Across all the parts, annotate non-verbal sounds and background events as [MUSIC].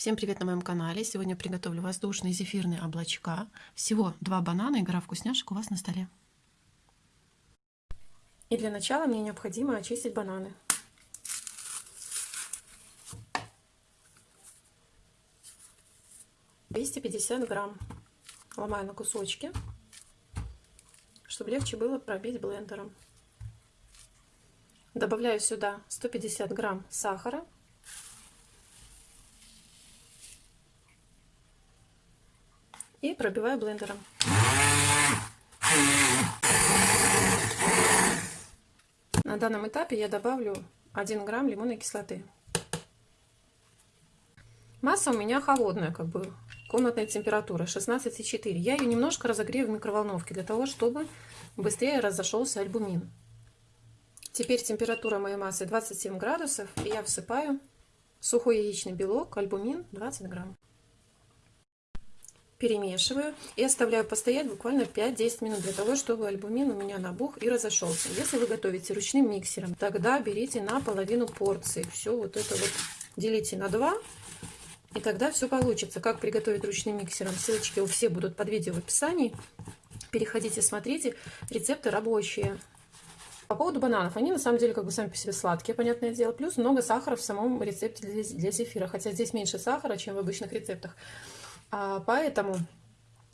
Всем привет на моем канале. Сегодня приготовлю воздушные зефирные облачка. Всего два банана и гора вкусняшек у вас на столе. И для начала мне необходимо очистить бананы. Двести пятьдесят грамм. Ломаю на кусочки, чтобы легче было пробить блендером. Добавляю сюда 150 грамм сахара и пробиваю блендером. На данном этапе я добавлю 1 грамм лимонной кислоты. Масса у меня холодная, как бы комнатная температура 16,4. Я ее немножко разогрею в микроволновке для того, чтобы быстрее разошелся альбумин. Теперь температура моей массы 27 градусов, и я всыпаю сухой яичный белок, альбумин 20 грамм перемешиваю и оставляю постоять буквально 5-10 минут для того, чтобы альбумин у меня набух и разошелся. Если вы готовите ручным миксером, тогда берите на половину порции. Все вот это вот делите на 2, и тогда все получится. Как приготовить ручным миксером, ссылочки у всех будут под видео в описании. Переходите, смотрите, рецепты рабочие. По поводу бананов, они на самом деле как бы сами по себе сладкие, понятное дело. Плюс много сахара в самом рецепте для, для зефира, хотя здесь меньше сахара, чем в обычных рецептах. А, поэтому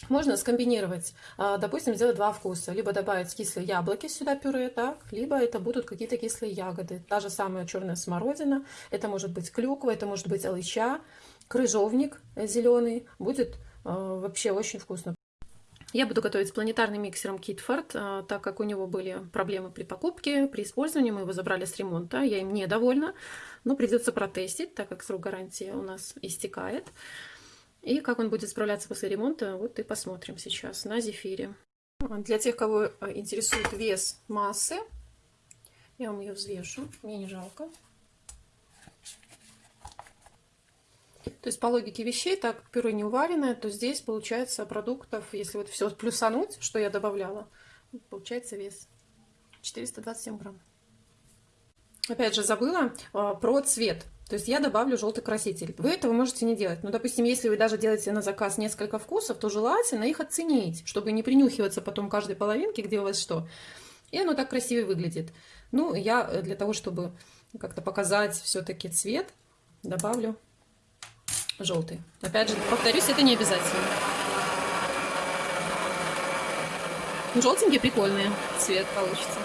можно скомбинировать, а, допустим, сделать два вкуса. Либо добавить кислые яблоки сюда пюре, так, либо это будут какие-то кислые ягоды. Та же самая черная смородина, это может быть клюква, это может быть алыча, крыжовник зеленый. Будет а, вообще очень вкусно. Я буду готовить с планетарным миксером Китфорд, так как у него были проблемы при покупке, при использовании. Мы его забрали с ремонта, я им недовольна, но придется протестить, так как срок гарантии у нас истекает. И как он будет справляться после ремонта, вот и посмотрим сейчас на зефире. Для тех, кого э, интересует вес массы, я вам ее взвешу, мне не жалко. То есть по логике вещей, так пюре не уваленное, то здесь получается продуктов, если вот все плюсануть, что я добавляла, получается вес 427 грамм. Опять же забыла э, про цвет. То есть я добавлю желтый краситель. Вы этого можете не делать. Но, допустим, если вы даже делаете на заказ несколько вкусов, то желательно их оценить, чтобы не принюхиваться потом каждой половинке, где у вас что. И оно так красиво выглядит. Ну, я э, для того, чтобы как-то показать все-таки цвет, добавлю желтый. Опять же, повторюсь, это не обязательно. Желтенький прикольный цвет получится.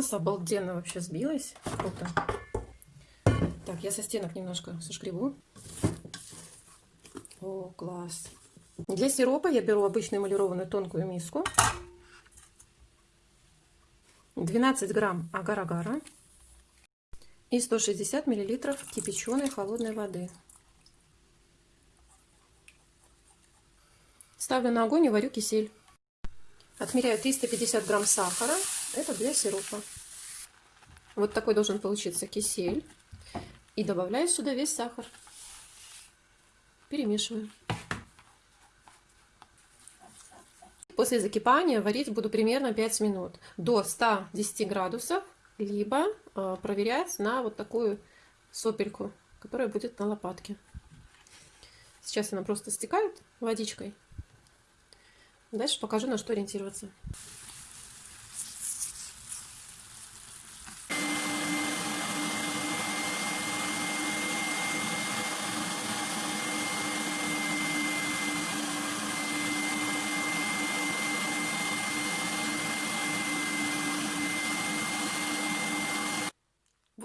Масса обалденно вообще сбилась. Круто. Так, я со стенок немножко сошкребу. О, класс. Для сиропа я беру обычную эмалированную тонкую миску. 12 грамм агар-агара и 160 миллилитров кипяченой холодной воды. Ставлю на огонь и варю кисель. Отмеряю 350 грамм сахара это для сиропа. Вот такой должен получиться кисель. И добавляю сюда весь сахар. Перемешиваю. После закипания варить буду примерно 5 минут. До 110 градусов. Либо э, проверять на вот такую сопельку, которая будет на лопатке. Сейчас она просто стекает водичкой. Дальше покажу, на что ориентироваться.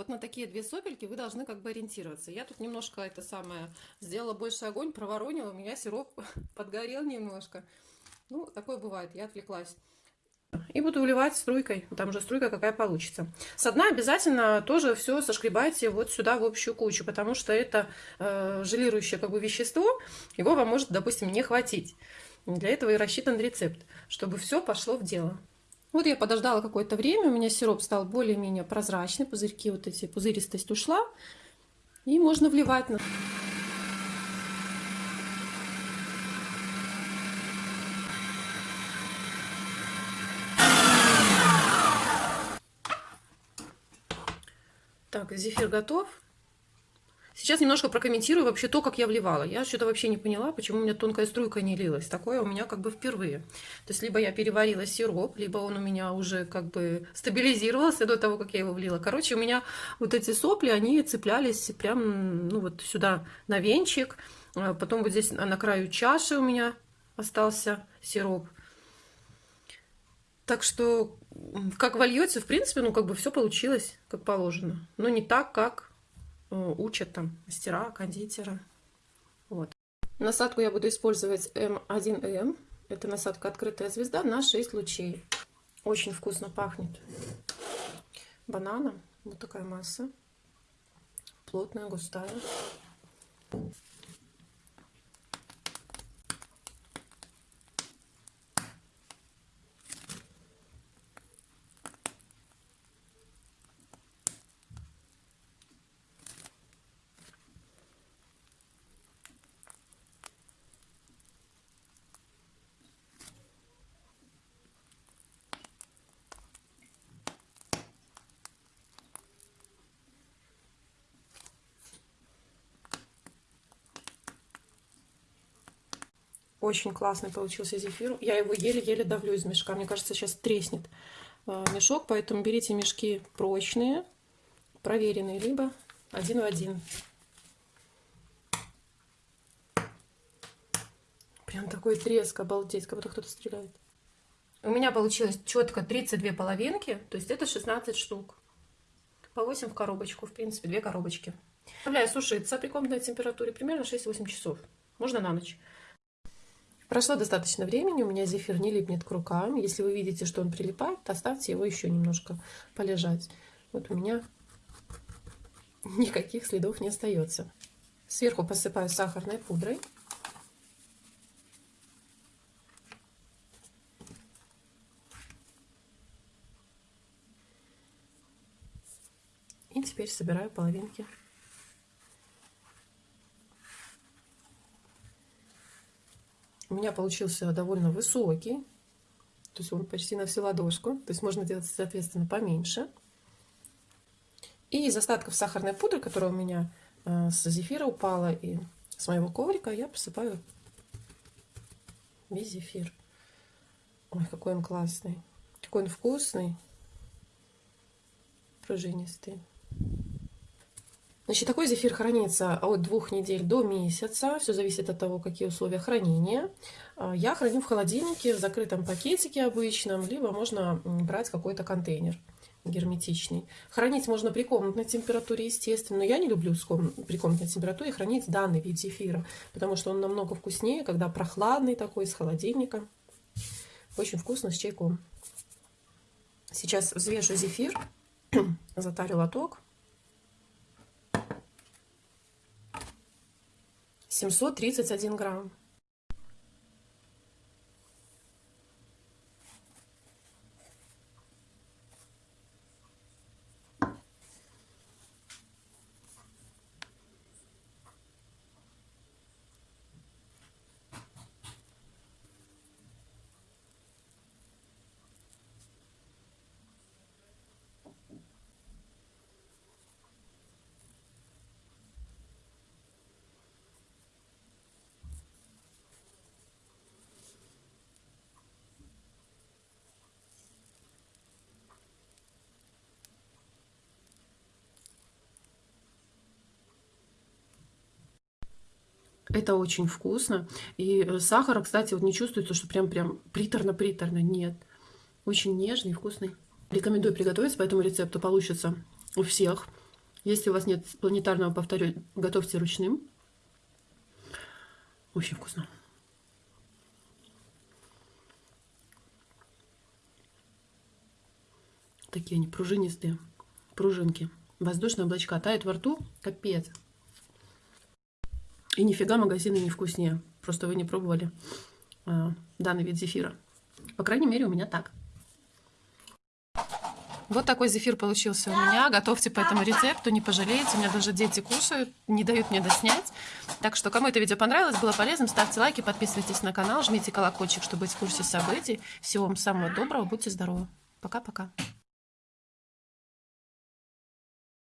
Вот на такие две сопельки вы должны как бы ориентироваться. Я тут немножко это самое сделала больше огонь, проворонила, у меня сироп [LAUGHS] подгорел немножко. Ну, такое бывает, я отвлеклась. И буду уливать струйкой, там уже струйка какая получится. С дна обязательно тоже все сошкребайте вот сюда в общую кучу, потому что это э, желирующее как бы вещество, его вам может, допустим, не хватить. Для этого и рассчитан рецепт, чтобы все пошло в дело. Вот я подождала какое-то время, у меня сироп стал более-менее прозрачный, пузырьки вот эти, пузыристость ушла. И можно вливать на... Так, зефир готов. Сейчас немножко прокомментирую вообще то, как я вливала. Я что-то вообще не поняла, почему у меня тонкая струйка не лилась. Такое у меня как бы впервые. То есть, либо я переварила сироп, либо он у меня уже как бы стабилизировался до того, как я его влила. Короче, у меня вот эти сопли, они цеплялись прям, ну вот сюда на венчик. А потом вот здесь на краю чаши у меня остался сироп. Так что, как вольется, в принципе, ну как бы все получилось, как положено. Но не так, как учат там мастера, кондитера. Вот. Насадку я буду использовать М1М. Это насадка открытая звезда на 6 лучей. Очень вкусно пахнет бананом. Вот такая масса. Плотная, густая. Очень классный получился зефир. Я его еле-еле давлю из мешка. Мне кажется, сейчас треснет э, мешок. Поэтому берите мешки прочные, проверенные, либо один в один. Прям такой треск, обалдеть, как будто кто-то стреляет. У меня получилось четко 32 половинки, то есть это 16 штук. По 8 в коробочку, в принципе, две коробочки. Оставляю сушиться при комнатной температуре примерно 6-8 часов. Можно на ночь. Прошло достаточно времени, у меня зефир не липнет к рукам. Если вы видите, что он прилипает, оставьте его еще немножко полежать. Вот у меня [LAUGHS] никаких следов не остается. Сверху посыпаю сахарной пудрой. И теперь собираю половинки. У меня получился довольно высокий. То есть он почти на всю ладошку. То есть можно делать, соответственно, поменьше. И из остатков сахарной пудры, которая у меня э, с зефира упала и с моего коврика, я посыпаю весь зефир. Ой, какой он классный. Какой он вкусный. Пружинистый. Значит, такой зефир хранится от двух недель до месяца. Все зависит от того, какие условия хранения. А, я храню в холодильнике, в закрытом пакетике обычном, либо можно брать какой-то контейнер герметичный. Хранить можно при комнатной температуре, естественно. Но я не люблю при комнатной температуре хранить данный вид зефира, потому что он намного вкуснее, когда прохладный такой, с холодильника. Очень вкусно с чайком. Сейчас взвешу зефир, [CLEARS THROAT] затарю лоток. 731 грамм. Это очень вкусно. И э, сахара, кстати, вот не чувствуется, что прям-прям приторно-приторно. Нет. Очень нежный, вкусный. Рекомендую приготовить по этому рецепту. Получится у всех. Если у вас нет планетарного, повторю, готовьте ручным. Очень вкусно. Такие они пружинистые, пружинки. Воздушные облачка тают во рту, капец. И нифига магазины не вкуснее. Просто вы не пробовали э, данный вид зефира. По крайней мере, у меня так. Вот такой зефир получился у меня. Готовьте по этому рецепту, не пожалеете. У меня даже дети кушают, не дают мне доснять. Так что, кому это видео понравилось, было полезным, ставьте лайки, подписывайтесь на канал, жмите колокольчик, чтобы быть в курсе событий. Всего вам самого доброго, будьте здоровы. Пока-пока.